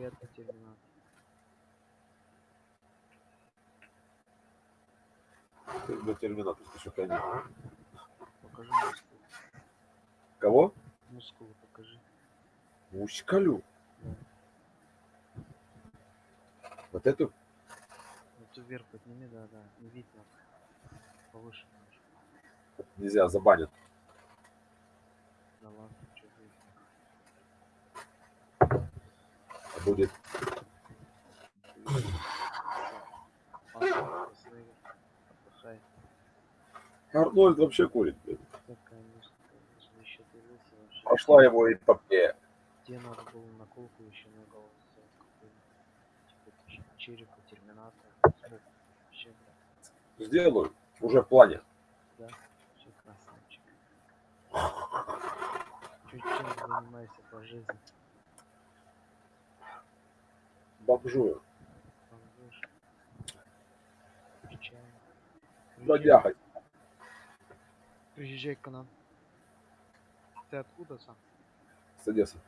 Это терминатор. Ты до терминатора еще конец. Покажи мускулы. Кого? Мускулы покажи. Мускалю. Да. Вот эту? Вот ты вверх подними, да, да. Не видно. Повыше. Нельзя, забанят. Да ладно, что будет. Арнольд вообще курит. блин. Да. Пошла его эпопея. Тебе надо было наколку еще на голову. Типа черепа терминатора. Да. Сделаю. Уже в плане. Вообще красавчик. Чуть чем занимайся по жизни. Чай. Бродяга. Приезжай к нам. Ты откуда сам? С Одессы.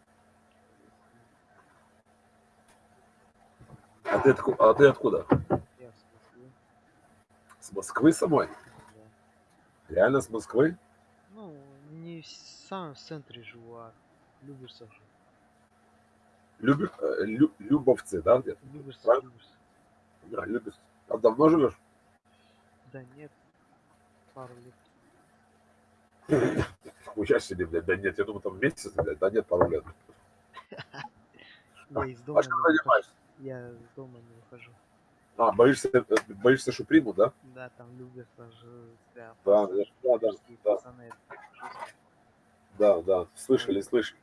А ты, отку- а ты откуда? Я с Москвы. С Москвы самой? Да. Реально с Москвы? Ну, не в самом центре живу, а Люберцев же. Люби... э, Лю- Любовцы, да, где-то? Правильно? Люберцев. Да, Любец. А давно живешь? Да нет. Пару лет. Хуя себе, блядь, да нет, я думаю, там месяц, блядь, да нет, пару лет. Я из дома А что не занимаешься? Я из дома не выхожу. А, боишься, э, боишься, что примут, да? Да, там Люберцев же прям Да, да, да, да, да. Да, да, слышали, слышали.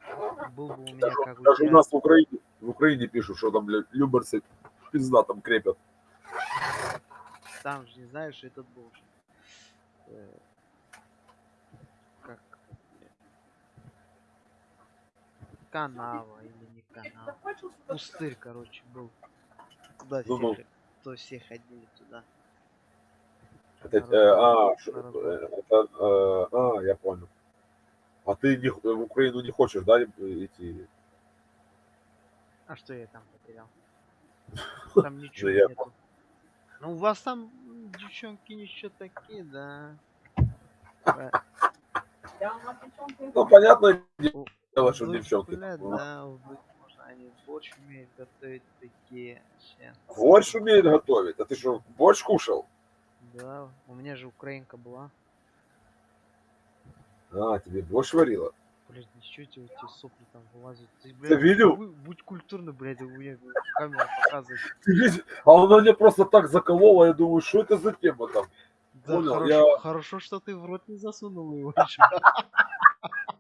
Был бы у меня Даже, как у даже у нас в Украине, в Украине пишут, что там, блядь, люберцы пизда там крепят. Там же, не знаешь, этот был э, Как? Канава или не канава. Пустырь, короче, был. Туда все, Ну-ну. хо- то все ходили туда. Это, э, а, э, это, э, а, я понял. А ты не, в Украину не хочешь, да, идти? А что я там потерял? Там ничего нету. Ну у вас там девчонки ничего такие, да. Ну, понятное у- дело, что девчонки. да, они борщ умеют готовить такие. Борщ умеет готовить. А ты что, борщ кушал? Да, у меня же украинка была. А, тебе борщ варила? Блять, ничего тебе эти сопли там вылазят. Ты, Ты блядь, видел? бу- будь культурный, блядь, у меня камеру показывает. Ты видишь? А она мне просто так заколола, я думаю, что это за тема там? Да, Понял, хорошо, я- хорошо, что ты в рот не засунул его еще.